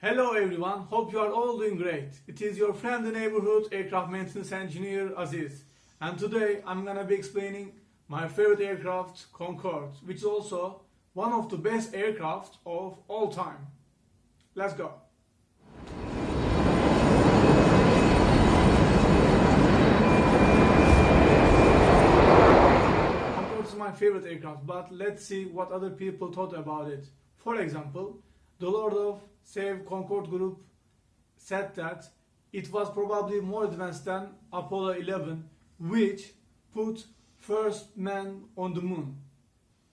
Hello everyone, hope you are all doing great. It is your friend the neighborhood aircraft maintenance engineer Aziz. And today I'm gonna be explaining my favorite aircraft, Concorde, which is also one of the best aircraft of all time. Let's go. Concorde is my favorite aircraft, but let's see what other people thought about it. For example, the Lord of Save Concorde group said that it was probably more advanced than Apollo 11, which put first man on the moon.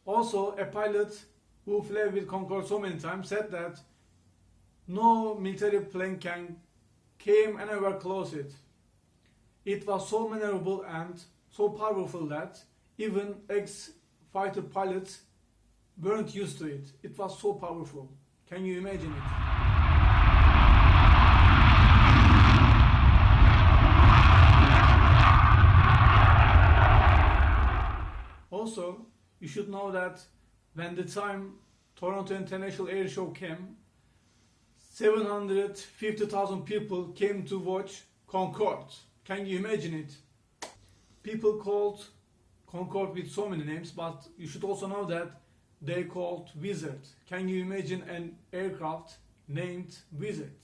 Also, a pilot who flew with Concorde so many times said that no military plane can came anywhere close it. It was so maneuverable and so powerful that even ex-fighter pilots weren't used to it. It was so powerful. Can you imagine it? Also, you should know that when the time Toronto International Air Show came, 750,000 people came to watch Concorde. Can you imagine it? People called Concorde with so many names, but you should also know that they called Wizard. Can you imagine an aircraft named Wizard?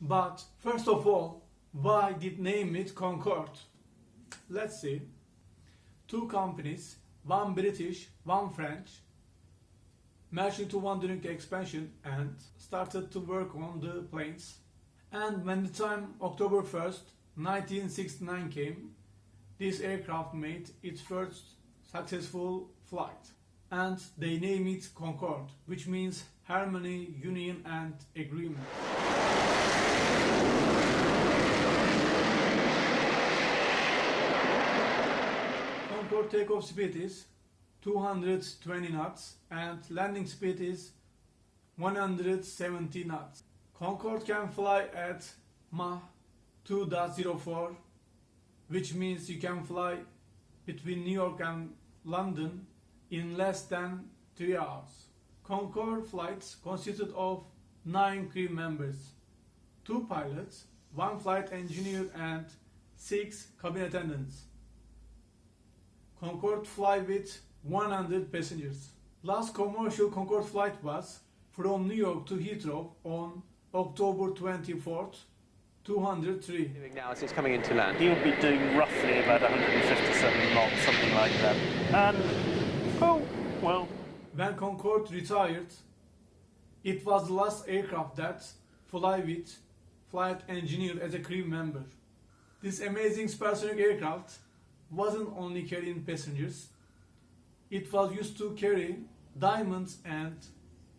But first of all, why did name it Concorde? Let's see. Two companies, one British, one French, merged into one during the expansion and started to work on the planes. And when the time October 1st, 1969 came, this aircraft made its first successful flight. And they name it Concorde, which means harmony, union and agreement. Concorde takeoff speed is 220 knots and landing speed is 170 knots. Concorde can fly at Mach 2.04 which means you can fly between New York and London in less than 3 hours. Concorde flights consisted of 9 crew members, 2 pilots, 1 flight engineer and 6 cabin attendants. Concorde fly with 100 passengers. Last commercial Concorde flight was from New York to Heathrow on October 24th, 203. now as it's coming into land? He'll be doing roughly about 157 knots, something like that. And, well, When Concorde retired, it was the last aircraft that fly with flight engineer as a crew member. This amazing supersonic aircraft wasn't only carrying passengers, it was used to carry diamonds and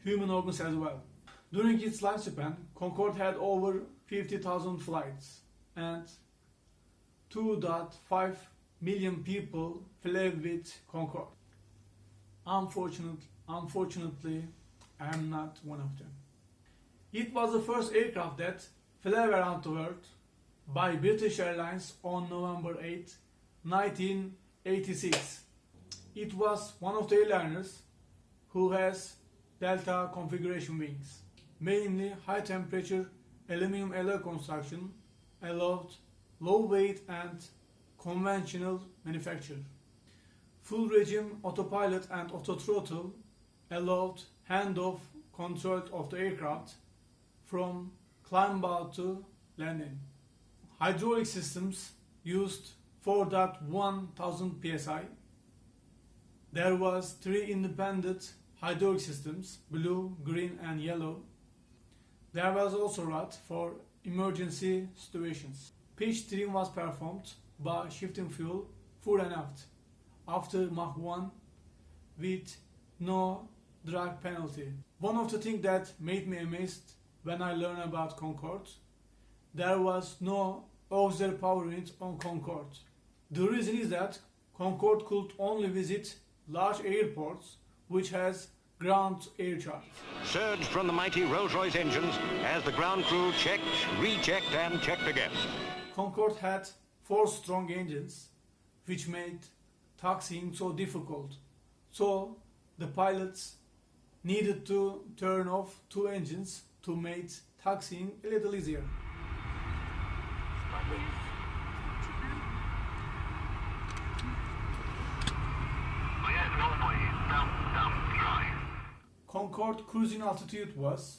human organs as well. During its lifespan, Concorde had over 50,000 flights and 2.5 million people flew with Concorde. Unfortunately, unfortunately, I am not one of them. It was the first aircraft that flew around the world by British Airlines on November 8, 1986. It was one of the airliners who has delta configuration wings. Mainly high temperature aluminum alloy construction allowed low weight and conventional manufacture. Full regime autopilot and autothrottle allowed handoff control of the aircraft from climb out to landing. Hydraulic systems used 4.1000 psi. There was three independent hydraulic systems, blue, green and yellow. There was also rod for emergency situations. Pitch trim was performed by shifting fuel fore and aft after Mach 1 with no drag penalty. One of the things that made me amazed when I learned about Concorde, there was no auxiliary power unit on Concorde. The reason is that Concorde could only visit large airports which has ground air charge. surged from the mighty Rolls-Royce engines as the ground crew checked, rechecked and checked again. Concorde had four strong engines which made taxiing so difficult. So the pilots needed to turn off two engines to make taxiing a little easier. Concorde cruising altitude was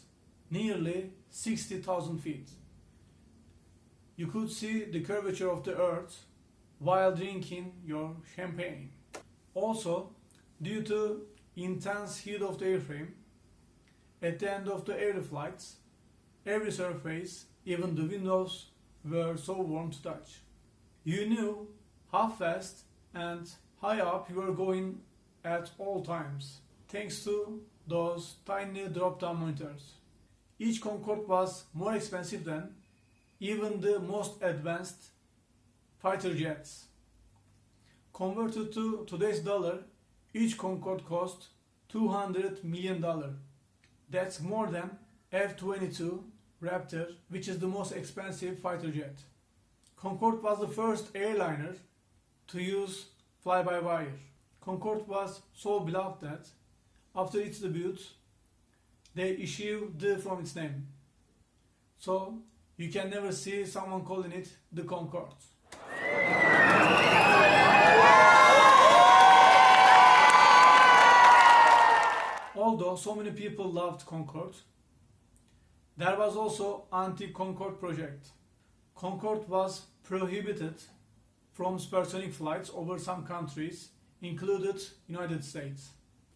nearly 60,000 feet. You could see the curvature of the earth while drinking your champagne. Also, due to intense heat of the airframe, at the end of the air flights, every surface, even the windows, were so warm to touch. You knew how fast and high up you were going at all times, thanks to those tiny drop-down monitors. Each Concorde was more expensive than even the most advanced fighter jets. Converted to today's dollar, each Concorde cost 200 million dollar. That's more than F-22 Raptor, which is the most expensive fighter jet. Concorde was the first airliner to use fly-by-wire. Concorde was so beloved that after its debut, they issued the from its name. So you can never see someone calling it the Concorde. Although so many people loved Concorde, there was also anti-Concorde project. Concorde was prohibited from supersonic flights over some countries, included United States.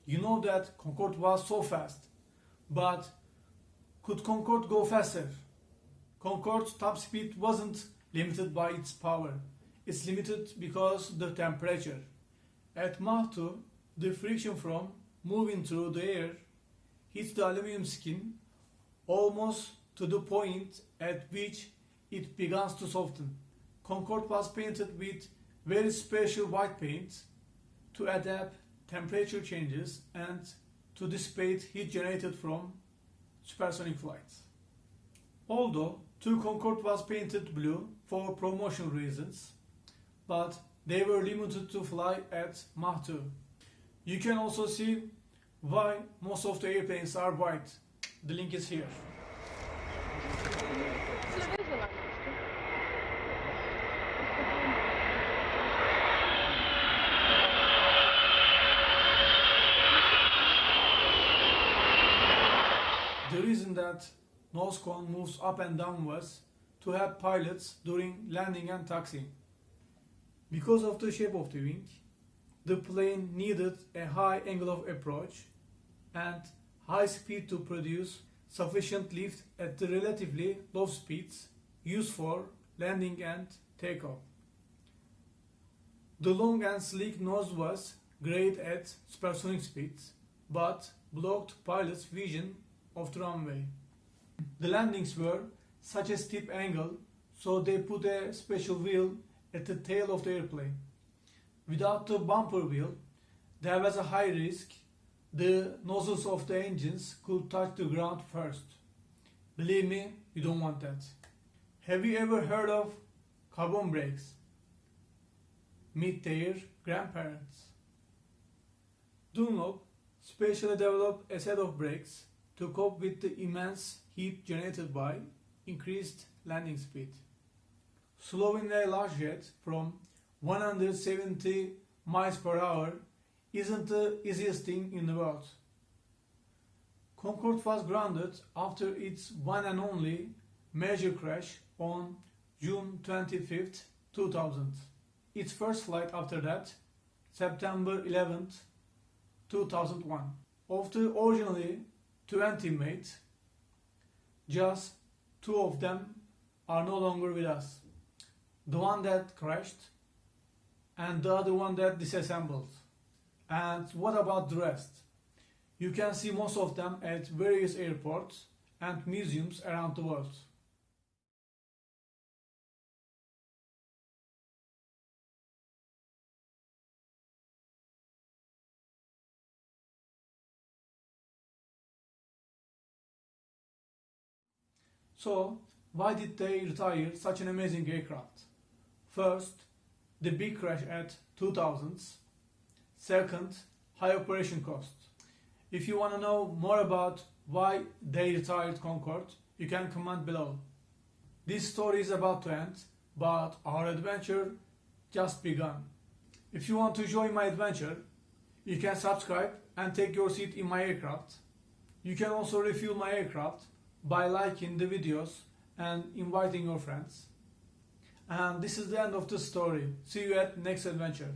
You know that Concorde was so fast, but could Concorde go faster? Concorde's top speed wasn't limited by its power. It's limited because the temperature. At Mach 2, the friction from moving through the air hits the aluminum skin almost to the point at which it begins to soften. Concorde was painted with very special white paint to adapt temperature changes and to dissipate heat generated from supersonic flights. Although two Concorde was painted blue for promotional reasons, but they were limited to fly at Mach 2. You can also see why most of the airplanes are white. The link is here. The reason that nose cone moves up and down was to help pilots during landing and taxiing. Because of the shape of the wing, the plane needed a high angle of approach and high speed to produce sufficient lift at the relatively low speeds used for landing and takeoff. The long and sleek nose was great at supersonic speeds, but blocked pilots' vision of the runway. The landings were such a steep angle, so they put a special wheel at the tail of the airplane. Without the bumper wheel, there was a high risk the nozzles of the engines could touch the ground first. Believe me, you don't want that. Have you ever heard of carbon brakes? Meet their grandparents. Dunlop specially developed a set of brakes to cope with the immense heat generated by increased landing speed. Slowing a large jet from 170 miles per hour isn't the easiest thing in the world. Concorde was grounded after its one and only major crash on June 25, 2000. Its first flight after that, September 11, 2001. Of the originally 20 made, just two of them are no longer with us. The one that crashed and the other one that disassembled. And what about the rest? You can see most of them at various airports and museums around the world. So, why did they retire such an amazing aircraft? First, the big crash at 2000s. Second, high operation costs. If you want to know more about why they retired Concorde, you can comment below. This story is about to end, but our adventure just begun. If you want to join my adventure, you can subscribe and take your seat in my aircraft. You can also refuel my aircraft by liking the videos and inviting your friends. And this is the end of the story. See you at next adventure.